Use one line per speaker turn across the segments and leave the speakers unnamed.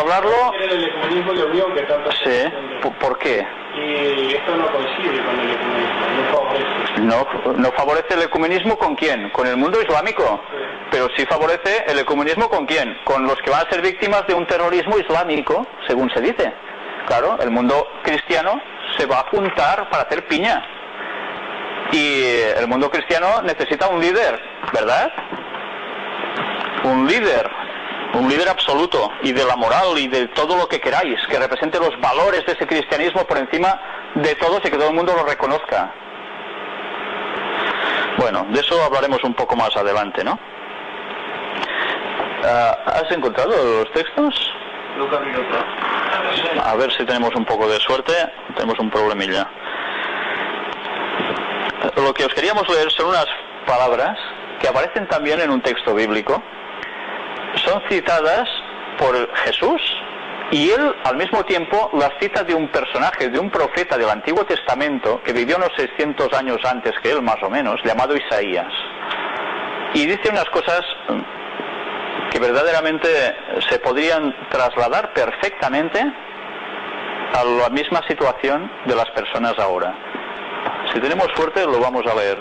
hablarlo.
el ecumenismo y unión que tanto
Sí. ¿Por- ¿Por qué?
Y esto no coincide con el ecumenismo, no favorece.
No, no favorece el ecumenismo con quién? Con el mundo islámico. Pero sí favorece el ecumenismo con quién? Con los que van a ser víctimas de un terrorismo islámico, según se dice. Claro, el mundo cristiano se va a juntar para hacer piña. Y el mundo cristiano necesita un líder, ¿verdad? Un líder, un líder absoluto y de la moral y de todo lo que queráis, que represente los valores de ese cristianismo por encima de todos y que todo el mundo lo reconozca. Bueno, de eso hablaremos un poco más adelante, ¿no? Ah, ¿Has encontrado los textos? A ver si tenemos un poco de suerte. Tenemos un problemilla. Lo que os queríamos leer son unas palabras que aparecen también en un texto bíblico. Son citadas por Jesús y él al mismo tiempo las cita de un personaje, de un profeta del Antiguo Testamento que vivió unos 600 años antes que él más o menos, llamado Isaías. Y dice unas cosas mm, que verdaderamente se podrían trasladar perfectamente a la misma situación de las personas ahora. Si tenemos suerte lo vamos a leer.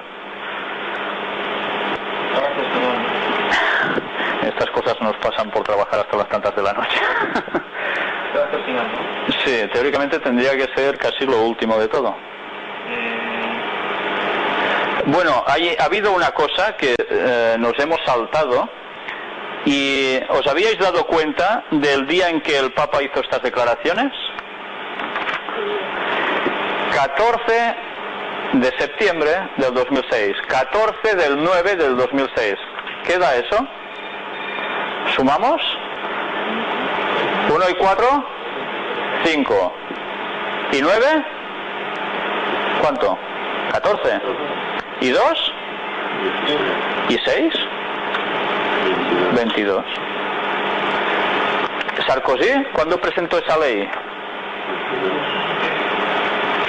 Estas cosas nos pasan por trabajar hasta las tantas de la noche. Sí, teóricamente tendría que ser casi lo último de todo. Bueno, hay, ha habido una cosa que eh, nos hemos saltado y os habíais dado cuenta del día en que el Papa hizo estas declaraciones. 14 de septiembre del 2006, 14 del 9 del 2006. ¿Qué da eso? ¿Sumamos? 1 y 4, 5. ¿Y 9? ¿Cuánto? 14. ¿Y 2? ¿Y 6? 22. Sarkozy, ¿cuándo presentó esa ley?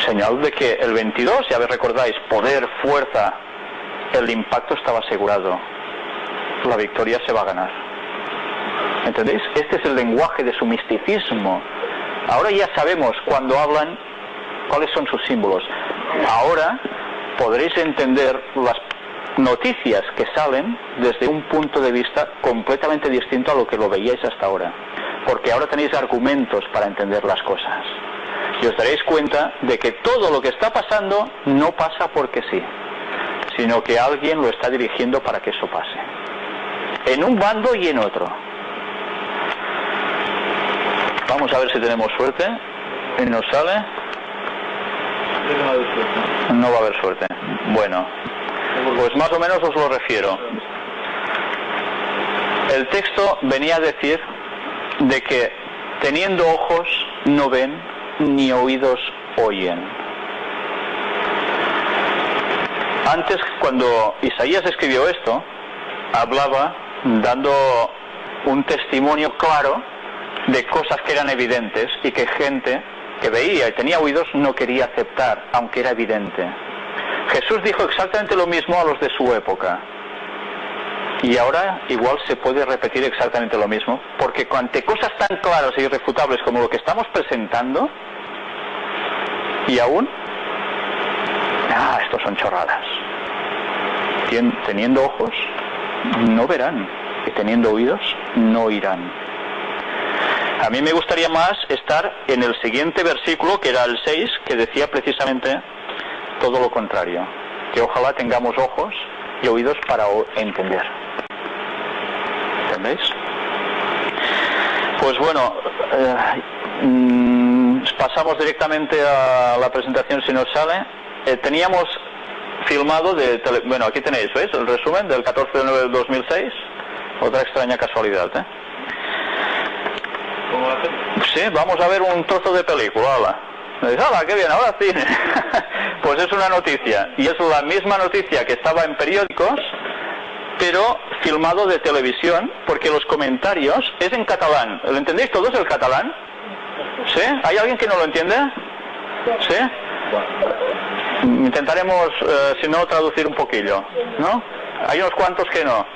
Señal de que el 22, ya recordáis, poder, fuerza, el impacto estaba asegurado. La victoria se va a ganar. ¿Entendéis? Este es el lenguaje de su misticismo. Ahora ya sabemos cuando hablan cuáles son sus símbolos. Ahora podréis entender las noticias que salen desde un punto de vista completamente distinto a lo que lo veíais hasta ahora. Porque ahora tenéis argumentos para entender las cosas. Y os daréis cuenta de que todo lo que está pasando no pasa porque sí, sino que alguien lo está dirigiendo para que eso pase. En un bando y en otro. Vamos a ver si tenemos suerte. Y nos sale. No va a haber suerte. Bueno, pues más o menos os lo refiero. El texto venía a decir de que teniendo ojos no ven ni oídos oyen. Antes, cuando Isaías escribió esto, hablaba dando un testimonio claro de cosas que eran evidentes y que gente que veía y tenía oídos no quería aceptar, aunque era evidente. Jesús dijo exactamente lo mismo a los de su época. Y ahora igual se puede repetir exactamente lo mismo, porque ante cosas tan claras e irrefutables como lo que estamos presentando, y aún, ah, estos son chorradas. Teniendo ojos, no verán, y teniendo oídos, no oirán. A mí me gustaría más estar en el siguiente versículo, que era el 6, que decía precisamente todo lo contrario, que ojalá tengamos ojos y oídos para entender. ¿Entendéis? Pues bueno, eh, mm, pasamos directamente a la presentación si nos sale. Eh, teníamos filmado de tele- bueno aquí tenéis ¿veis? el resumen del 14 de 9 del 2006 otra extraña casualidad ¿eh? Sí, vamos a ver un trozo de película, hala. Me qué bien, ahora cine. pues es una noticia. Y es la misma noticia que estaba en periódicos, pero filmado de televisión, porque los comentarios es en catalán. ¿Lo entendéis todos el catalán? ¿Sí? ¿Hay alguien que no lo entiende? ¿Sí? Intentaremos, eh, si no, traducir un poquillo, ¿no? Hay unos cuantos que no.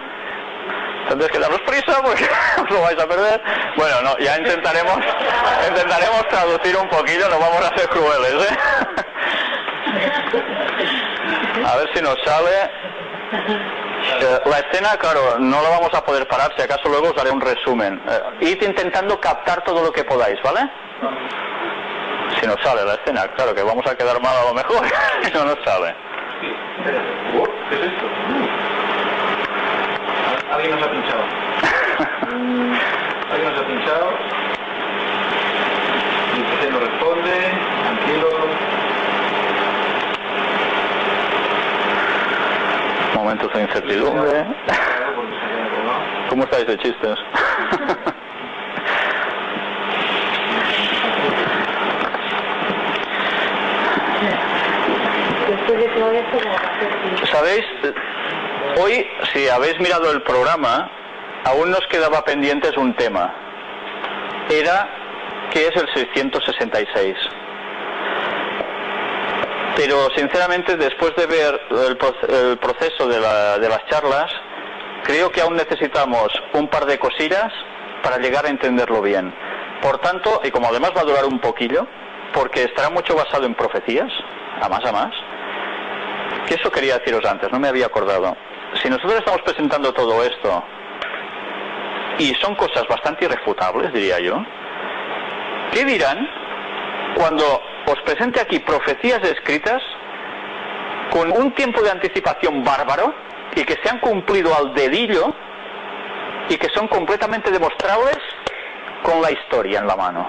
Tendréis que daros prisa porque os lo vais a perder. Bueno, no, ya intentaremos, intentaremos traducir un poquillo, no vamos a ser crueles, ¿eh? A ver si nos sale. Eh, la escena, claro, no la vamos a poder parar, si acaso luego os haré un resumen. Eh, id intentando captar todo lo que podáis, ¿vale? Si nos sale la escena, claro que vamos a quedar mal a lo mejor, si no nos sale.
¿Qué es esto? Alguien nos ha pinchado. Alguien nos ha pinchado. Y no responde. Tranquilo.
Momentos de incertidumbre. ¿Cómo estáis de chistes?
Después de todo esto, como va a ser así.
¿Sabéis? Hoy, si habéis mirado el programa, aún nos quedaba pendientes un tema. Era, ¿qué es el 666? Pero, sinceramente, después de ver el, proce- el proceso de, de las charlas, creo que aún necesitamos un par de cosillas para llegar a entenderlo bien. Por tanto, y como además va a durar un poquillo, porque estará mucho basado en profecías, a más a más, que eso quería deciros antes, no me había acordado. Si nosotros estamos presentando todo esto, y son cosas bastante irrefutables, diría yo, ¿qué dirán cuando os presente aquí profecías escritas con un tiempo de anticipación bárbaro y que se han cumplido al dedillo y que son completamente demostrables con la historia en la mano?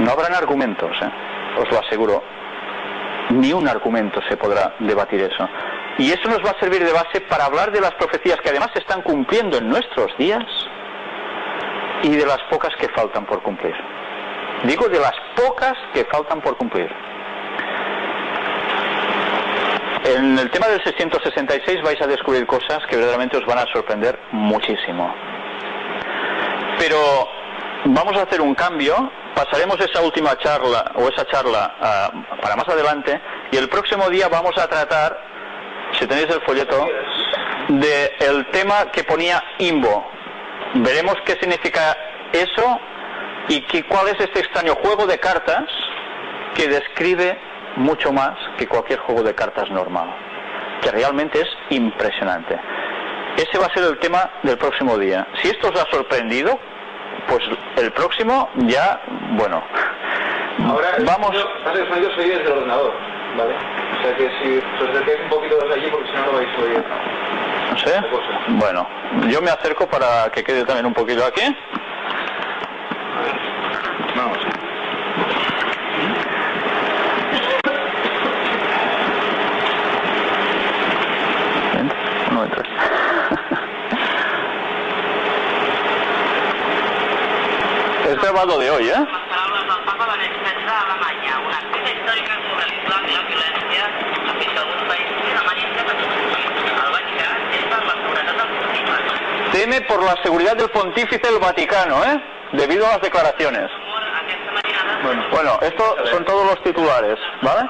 No habrán argumentos, ¿eh? os lo aseguro ni un argumento se podrá debatir eso. Y eso nos va a servir de base para hablar de las profecías que además se están cumpliendo en nuestros días y de las pocas que faltan por cumplir. Digo de las pocas que faltan por cumplir. En el tema del 666 vais a descubrir cosas que verdaderamente os van a sorprender muchísimo. Pero vamos a hacer un cambio, pasaremos esa última charla o esa charla ah, para más adelante y el próximo día vamos a tratar, si tenéis el folleto, de el tema que ponía Imbo. Veremos qué significa eso y qué- cuál es este extraño juego de cartas que describe mucho más que cualquier juego de cartas normal, que realmente es impresionante. Ese va a ser el tema del próximo día. Si esto os ha sorprendido, pues el próximo ya, bueno,
Ahora,
vamos.
que oye desde el ordenador, ¿vale? O sea que si os acercáis un poquito desde allí, porque si no, no vais a oír.
No sé. Bueno, yo me acerco para que quede también un poquito aquí.
Vamos.
Ven, no entres. Es grabado de hoy, ¿eh?
Les paraules del papa Benet XVI a Alemanya, una cita històrica sobre l'islam i la violència ha fet que alguns països demanin que s'acostumin. El Vaticà és per la seguretat dels pontífex.
Por la seguridad del pontífice del Vaticano, ¿eh? Debido a las declaraciones.
Bueno.
Estos son todos los titulares, ¿vale?